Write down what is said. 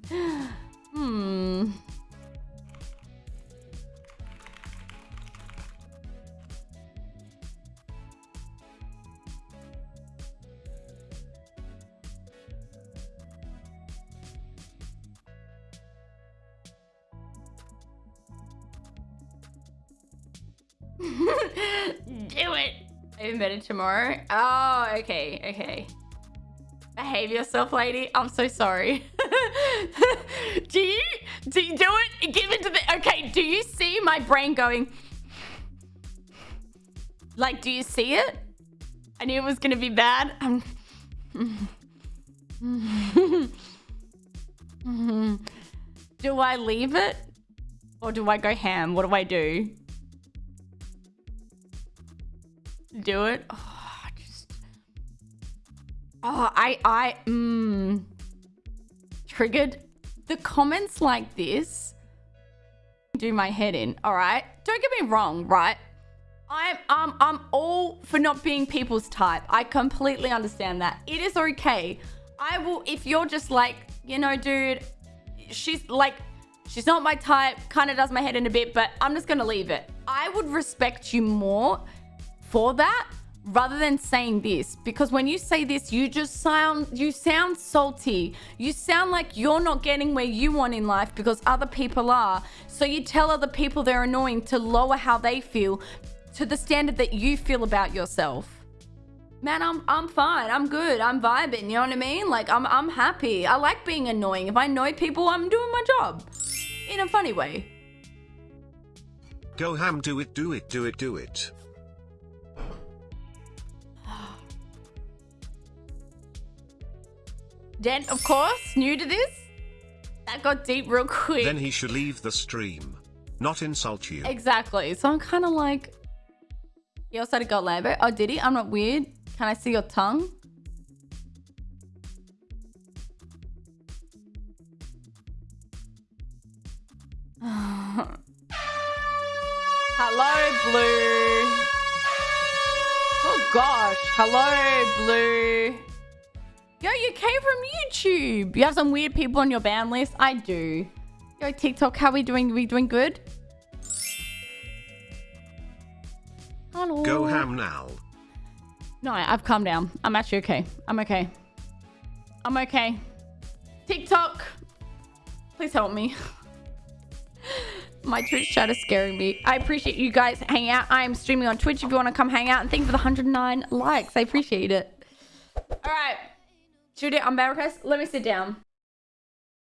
Hmm. Do it. Even better tomorrow. Oh, okay, okay. Behave yourself, lady. I'm so sorry. do you do you do it? Give it to the okay. Do you see my brain going? Like, do you see it? I knew it was gonna be bad. Um, do I leave it? Or do I go ham? What do I do? Do it? Oh, I just... Oh, I, I, mmm. Triggered. The comments like this do my head in, all right? Don't get me wrong, right? I'm, um, I'm all for not being people's type. I completely understand that. It is okay. I will, if you're just like, you know, dude, she's like, she's not my type, kind of does my head in a bit, but I'm just gonna leave it. I would respect you more for that rather than saying this because when you say this you just sound you sound salty. You sound like you're not getting where you want in life because other people are. So you tell other people they're annoying to lower how they feel to the standard that you feel about yourself. Man i'm i'm fine. I'm good. I'm vibing. You know what i mean? Like i'm i'm happy. I like being annoying. If i annoy people i'm doing my job in a funny way. Go ham, do it, do it, do it, do it. Jen, of course, new to this. That got deep real quick. Then he should leave the stream. Not insult you. Exactly. So I'm kind of like, he also had a got Lambo. Oh, did he? I'm not weird. Can I see your tongue? Hello, Blue. Oh gosh. Hello, Blue. Yo, you came from YouTube. You have some weird people on your ban list. I do. Yo, TikTok, how we doing? We doing good? Hello. Go ham now. No, I've calmed down. I'm actually okay. I'm okay. I'm okay. TikTok, please help me. My Twitch chat is scaring me. I appreciate you guys hanging out. I am streaming on Twitch if you want to come hang out. And thank you for the 109 likes. I appreciate it. All right. Shoot it on Barracast. Let me sit down.